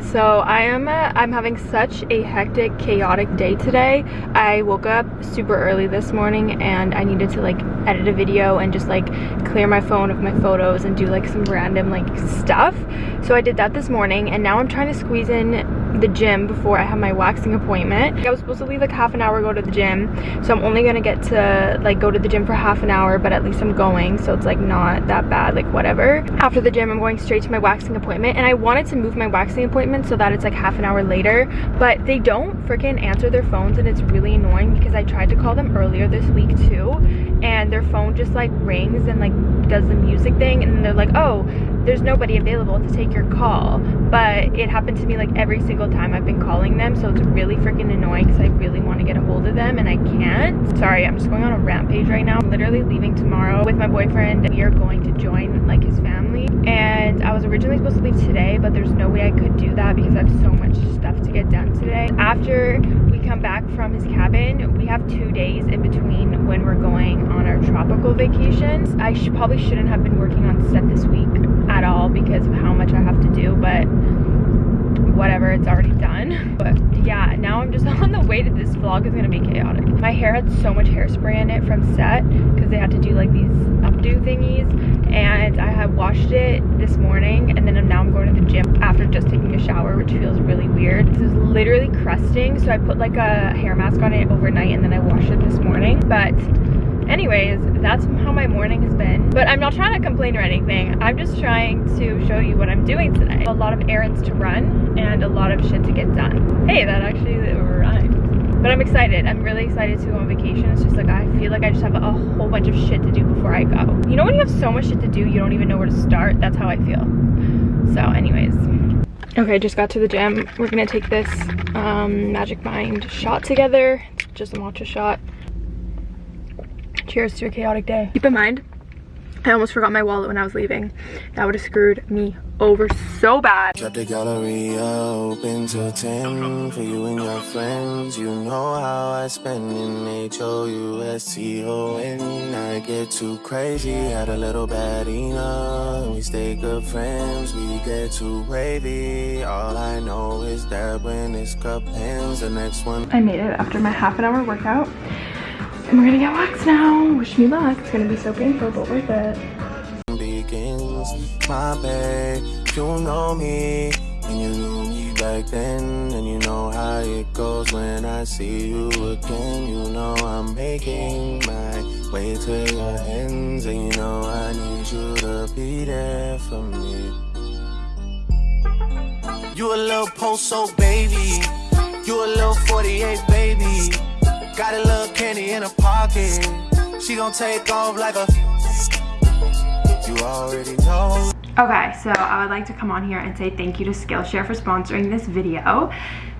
guys so i am uh, i'm having such a hectic chaotic day today. I woke up super early this morning and i needed to like edit a video and just like clear my phone of my photos and do like some random like stuff. So i did that this morning and now i'm trying to squeeze in the gym before I have my waxing appointment. I was supposed to leave like half an hour go to the gym so I'm only gonna get to like go to the gym for half an hour but at least I'm going so it's like not that bad like whatever. After the gym I'm going straight to my waxing appointment and I wanted to move my waxing appointment so that it's like half an hour later but they don't freaking answer their phones and it's really annoying because I tried to call them earlier this week too and their phone just like rings and like does the music thing and they're like oh there's nobody available to take your call but it happened to me like every single time I've been calling them so it's really freaking annoying because I really want to get a hold of them and I can't. Sorry I'm just going on a rampage right now. I'm literally leaving tomorrow with my boyfriend. We are going to join like his family. And I was originally supposed to leave today but there's no way I could do that because I have so much stuff to get done today. After we come back from his cabin we have two days in between when we're going on our tropical vacations. I sh probably shouldn't have been working on set this week at all because of how much I have to do but whatever it's already done. But yeah now i'm just on the way to this vlog is gonna be chaotic. My hair had so much hairspray in it from set because they had to do like these updo thingies and i have washed it this morning and then now i'm going to the gym after just taking a shower which feels really weird. This is literally crusting so i put like a hair mask on it overnight and then i washed it this morning. But anyways that's how my morning has been. But i'm not trying to complain or anything. I'm just trying to show you what i'm doing today a lot of errands to run and a lot of shit to get done. Hey that actually rhymed. But i'm excited. I'm really excited to go on vacation. It's just like i feel like i just have a whole bunch of shit to do before i go. You know when you have so much shit to do you don't even know where to start? That's how i feel. So anyways okay just got to the gym. We're gonna take this um, magic mind shot together. It's just a matcha shot. Cheers to a chaotic day. Keep in mind, I almost forgot my wallet when I was leaving. That would have screwed me over so bad. Shut the gallery open till 10 for you and your friends. You know how I spend in H-O-U-S-T-O-N. I get too crazy, had a little bad enough. We stay good friends, we get too wavy. All I know is that when this cup ends, the next one. I made it after my half an hour workout. And we're gonna get waxed now. Wish me luck. It's gonna be so painful, but worth it. Begins, my babe, you know me, and you knew me back then, and you know how it goes when I see you again. You know I'm making my way to your ends, and you know I need you to be there for me. You a little post-so baby, you a little 48 baby. Got a little candy in her pocket. She gon' take off like a. You already know. Okay, so I would like to come on here and say thank you to Skillshare for sponsoring this video.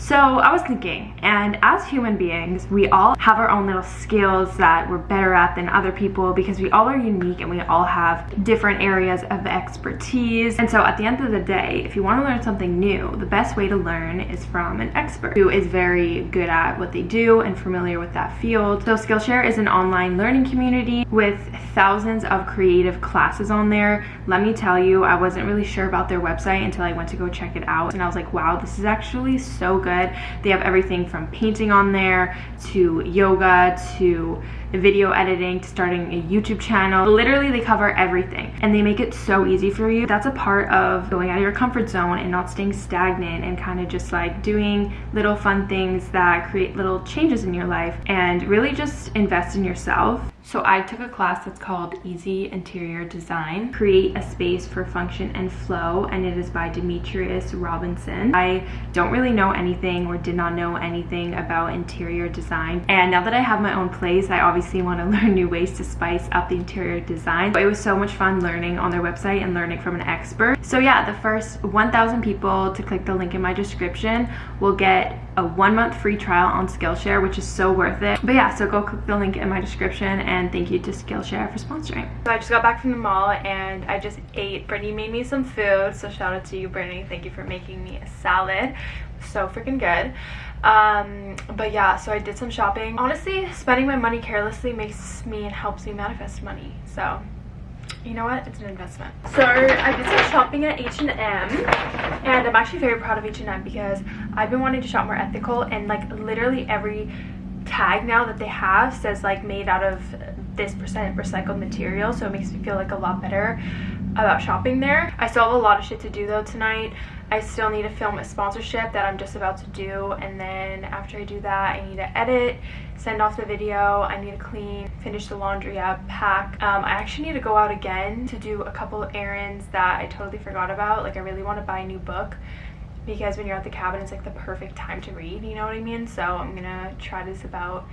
So I was thinking, and as human beings, we all have our own little skills that we're better at than other people because we all are unique and we all have different areas of expertise. And so at the end of the day, if you want to learn something new, the best way to learn is from an expert who is very good at what they do and familiar with that field. So Skillshare is an online learning community with thousands of creative classes on there. Let me tell you, I wasn't really sure about their website until I went to go check it out. And I was like, wow, this is actually so good good. They have everything from painting on there to yoga to video editing to starting a YouTube channel. Literally, they cover everything and they make it so easy for you. That's a part of going out of your comfort zone and not staying stagnant and kind of just like doing little fun things that create little changes in your life and really just invest in yourself. So I took a class that's called Easy Interior Design, Create a Space for Function and Flow, and it is by Demetrius Robinson. I don't really know anything or did not know anything about interior design. And now that I have my own place, I obviously want to learn new ways to spice up the interior design. But it was so much fun learning on their website and learning from an expert. So yeah, the first 1,000 people to click the link in my description will get a one month free trial on Skillshare, which is so worth it. But yeah, so go click the link in my description and thank you to Skillshare for sponsoring. So I just got back from the mall and I just ate. Brittany made me some food, so shout out to you, Brittany. Thank you for making me a salad. So freaking good. Um, but yeah, so I did some shopping. Honestly, spending my money carelessly makes me and helps me manifest money. So you know what? It's an investment. So i did some shopping at h&m and i'm actually very proud of h&m because i've been wanting to shop more ethical and like literally every tag now that they have says like made out of this percent recycled material so it makes me feel like a lot better about shopping there i still have a lot of shit to do though tonight I still need to film a sponsorship that I'm just about to do and then after I do that I need to edit, send off the video, I need to clean, finish the laundry up, pack. Um, I actually need to go out again to do a couple errands that I totally forgot about. Like I really want to buy a new book because when you're at the cabin it's like the perfect time to read, you know what I mean? So I'm gonna try this about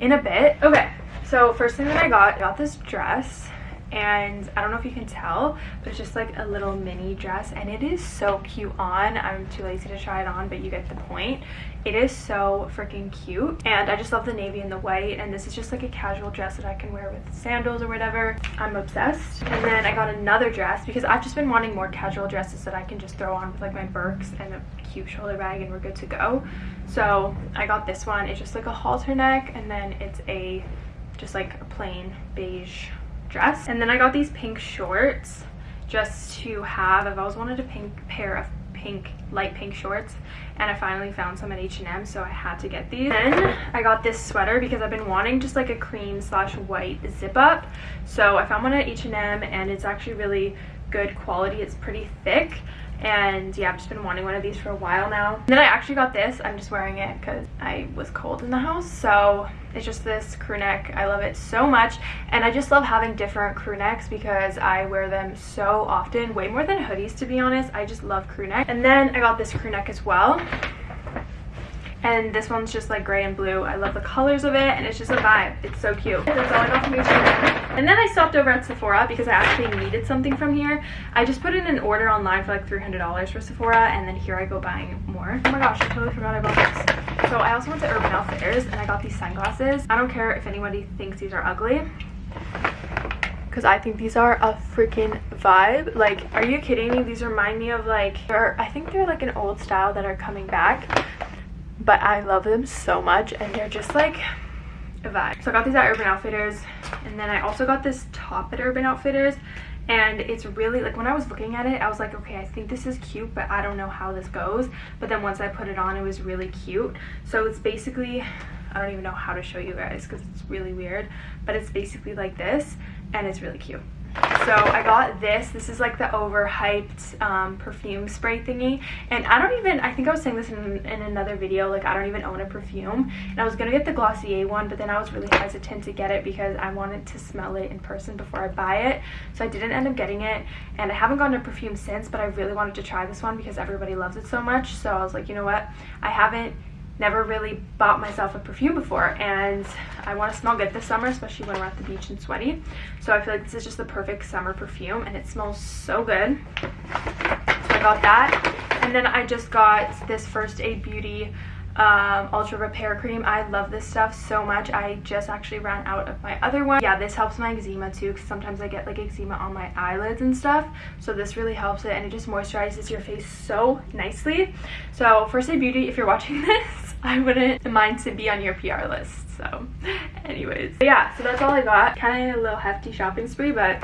in a bit. Okay, so first thing that I got, I got this dress and I don't know if you can tell but it's just like a little mini dress and it is so cute on. I'm too lazy to try it on but you get the point. It is so freaking cute and I just love the navy and the white and this is just like a casual dress that I can wear with sandals or whatever. I'm obsessed. And then I got another dress because I've just been wanting more casual dresses that I can just throw on with like my Birks and a cute shoulder bag and we're good to go. So I got this one. It's just like a halter neck and then it's a just like a plain beige dress. And then I got these pink shorts just to have. I've always wanted a pink pair of pink, light pink shorts and I finally found some at H&M so I had to get these. Then I got this sweater because I've been wanting just like a cream slash white zip up. So I found one at H&M and it's actually really good quality. It's pretty thick and yeah i've just been wanting one of these for a while now. And then i actually got this. I'm just wearing it because i was cold in the house. So it's just this crew neck. I love it so much. And i just love having different crew necks because i wear them so often way more than hoodies to be honest. I just love crew neck. And then i got this crew neck as well and this one's just like gray and blue. I love the colors of it and it's just a vibe. It's so cute. That's all i got from H&M. and then i stopped over at sephora because i actually needed something from here. I just put in an order online for like 300 dollars for sephora and then here i go buying more. Oh my gosh i totally forgot i bought this. So i also went to urban outfitters and i got these sunglasses. I don't care if anybody thinks these are ugly because I think these are a freaking vibe. Like, are you kidding me? These remind me of like, I think they're like an old style that are coming back but I love them so much and they're just like a vibe. So I got these at Urban Outfitters and then I also got this top at Urban Outfitters and it's really like when I was looking at it I was like okay I think this is cute but I don't know how this goes. But then once I put it on it was really cute. So it's basically I don't even know how to show you guys because it's really weird but it's basically like this and it's really cute so I got this. This is like the overhyped um, perfume spray thingy. And I don't even, I think I was saying this in, in another video, like I don't even own a perfume. And I was going to get the Glossier one, but then I was really hesitant to get it because I wanted to smell it in person before I buy it. So I didn't end up getting it. And I haven't gotten a perfume since, but I really wanted to try this one because everybody loves it so much. So I was like, you know what? I haven't never really bought myself a perfume before and I want to smell good this summer especially when we're at the beach and sweaty. So I feel like this is just the perfect summer perfume and it smells so good. So I got that. And then I just got this First Aid Beauty um, ultra repair cream. I love this stuff so much. I just actually ran out of my other one. Yeah this helps my eczema too because sometimes i get like eczema on my eyelids and stuff. So this really helps it and it just moisturizes your face so nicely. So first aid beauty if you're watching this i wouldn't mind to be on your pr list so. Anyways. Yeah so that's all i got. Kind of a little hefty shopping spree but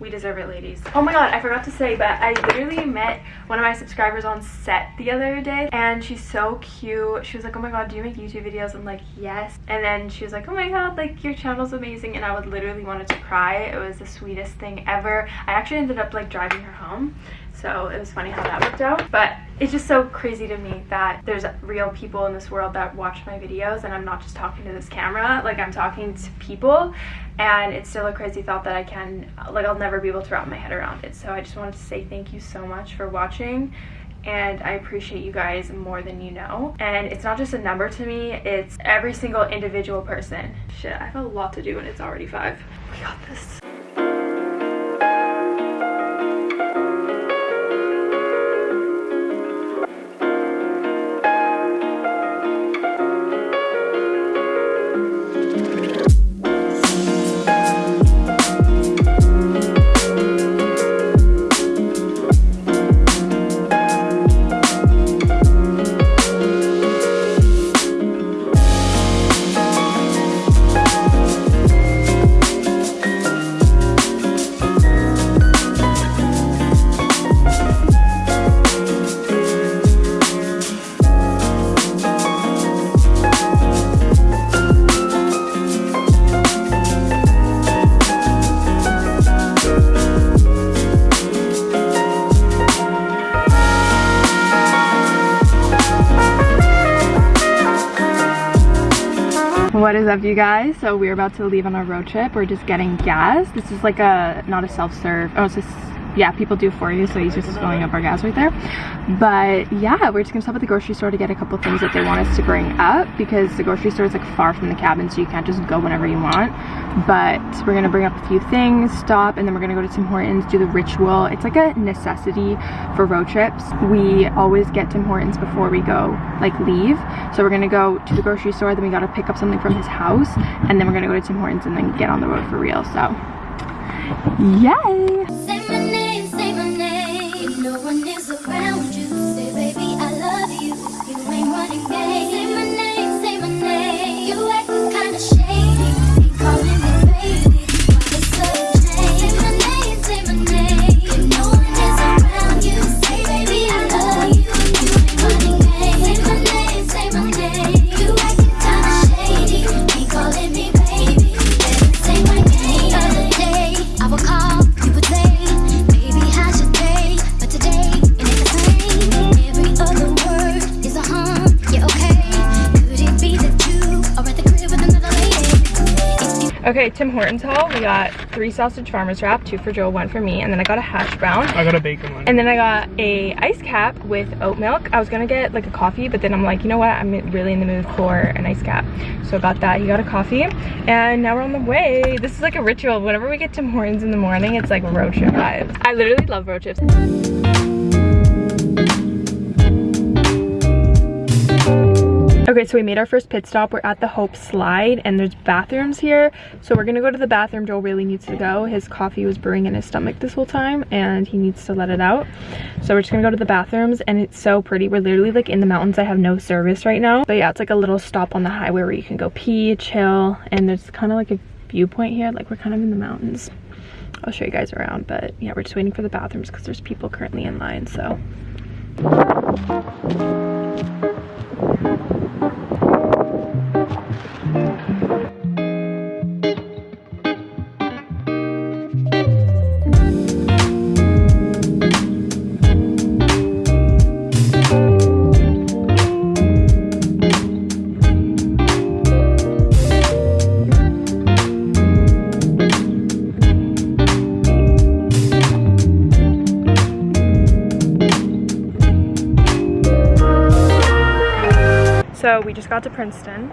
we deserve it, ladies. Oh my god, I forgot to say, but I literally met one of my subscribers on set the other day, and she's so cute. She was like, oh my god, do you make YouTube videos? I'm like, yes. And then she was like, oh my god, like, your channel's amazing, and I would literally wanted to cry. It was the sweetest thing ever. I actually ended up, like, driving her home, so it was funny how that worked out. But it's just so crazy to me that there's real people in this world that watch my videos and I'm not just talking to this camera, like I'm talking to people and it's still a crazy thought that I can, like I'll never be able to wrap my head around it. So I just wanted to say thank you so much for watching and I appreciate you guys more than you know. And it's not just a number to me, it's every single individual person. Shit, I have a lot to do and it's already five. We got this. What is up you guys? So we're about to leave on our road trip. We're just getting gas. This is like a, not a self-serve, oh it's just yeah, people do for you, so he's just filling up our gas right there. But yeah, we're just gonna stop at the grocery store to get a couple things that they want us to bring up because the grocery store is like far from the cabin, so you can't just go whenever you want. But we're gonna bring up a few things, stop, and then we're gonna go to Tim Hortons, do the ritual. It's like a necessity for road trips. We always get Tim Hortons before we go, like leave. So we're gonna go to the grocery store, then we gotta pick up something from his house, and then we're gonna go to Tim Hortons and then get on the road for real. So, yay! one is a Okay, Tim Hortons haul. We got three sausage farmers wrap, two for Joe, one for me, and then I got a hash brown. I got a bacon one. And then I got a ice cap with oat milk. I was gonna get like a coffee, but then I'm like, you know what? I'm really in the mood for an ice cap. So I got that. He got a coffee, and now we're on the way. This is like a ritual. Whenever we get Tim Hortons in the morning, it's like road trip vibes. I literally love road trips. Okay, so we made our first pit stop. We're at the Hope Slide and there's bathrooms here. So we're gonna go to the bathroom. Joel really needs to go. His coffee was brewing in his stomach this whole time and he needs to let it out. So we're just gonna go to the bathrooms and it's so pretty. We're literally like in the mountains. I have no service right now. But yeah, it's like a little stop on the highway where you can go pee, chill, and there's kind of like a viewpoint here. Like we're kind of in the mountains. I'll show you guys around, but yeah, we're just waiting for the bathrooms because there's people currently in line, so. So we just got to Princeton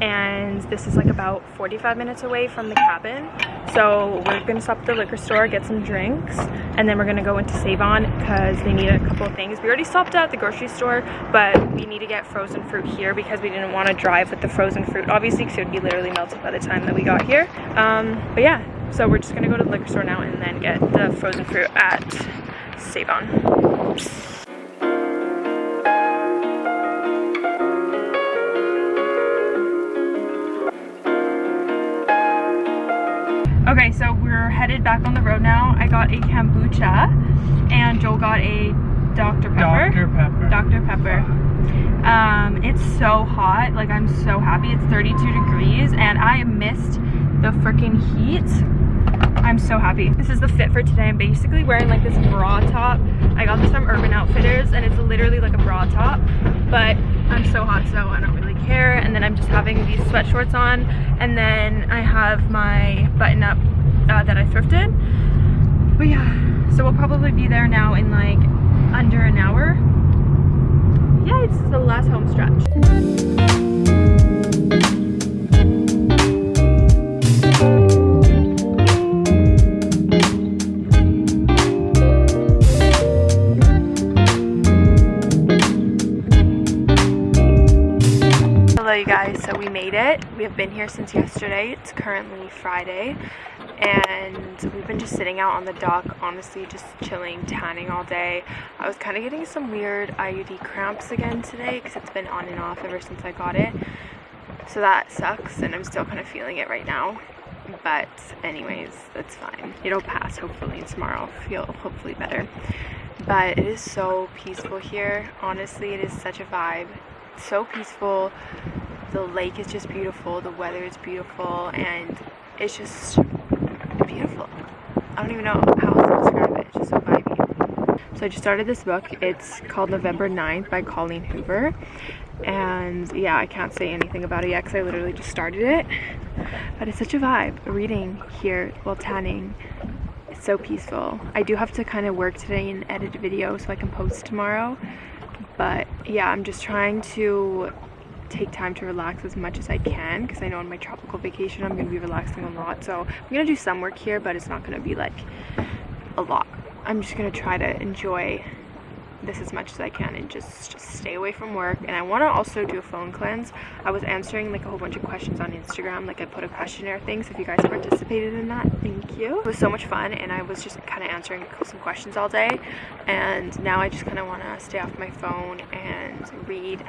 and this is like about 45 minutes away from the cabin. So we're gonna stop at the liquor store, get some drinks, and then we're gonna go into Save-On because they need a couple of things. We already stopped at the grocery store, but we need to get frozen fruit here because we didn't want to drive with the frozen fruit, obviously, because it would be literally melted by the time that we got here. Um, but yeah, so we're just gonna go to the liquor store now and then get the frozen fruit at Save-On. Okay, we're back on the road now. I got a kombucha and Joel got a Dr. Pepper. Dr. Pepper. Dr. Pepper. Um, it's so hot. Like, I'm so happy. It's 32 degrees and I missed the freaking heat. I'm so happy. This is the fit for today. I'm basically wearing like this bra top. I got this from Urban Outfitters and it's literally like a bra top, but I'm so hot so I don't really care. And then I'm just having these sweat shorts on and then I have my button up uh, that I thrifted. But yeah, so we'll probably be there now in like under an hour. Yeah, it's the last home stretch. Hello you guys, so we made it. We have been here since yesterday. It's currently Friday and we've been just sitting out on the dock, honestly just chilling, tanning all day. I was kind of getting some weird IUD cramps again today because it's been on and off ever since I got it. So that sucks and I'm still kind of feeling it right now. But anyways, that's fine. It'll pass hopefully tomorrow. I'll feel hopefully better. But it is so peaceful here. Honestly, it is such a vibe so peaceful. The lake is just beautiful. The weather is beautiful. And it's just beautiful. I don't even know how else to describe it. It's just so vibey. So I just started this book. It's called November 9th by Colleen Hoover. and yeah I can't say anything about it yet because I literally just started it but it's such a vibe reading here while tanning it's so peaceful I do have to kind of work today and edit a video so I can post tomorrow but yeah I'm just trying to take time to relax as much as I can because I know on my tropical vacation I'm going to be relaxing a lot. So I'm going to do some work here but it's not going to be like a lot. I'm just going to try to enjoy this as much as I can and just, just stay away from work. And I want to also do a phone cleanse. I was answering like a whole bunch of questions on Instagram. Like I put a questionnaire thing. So if you guys participated in that, thank you. It was so much fun and I was just kind of answering some questions all day. And now I just kind of want to stay off my phone and read.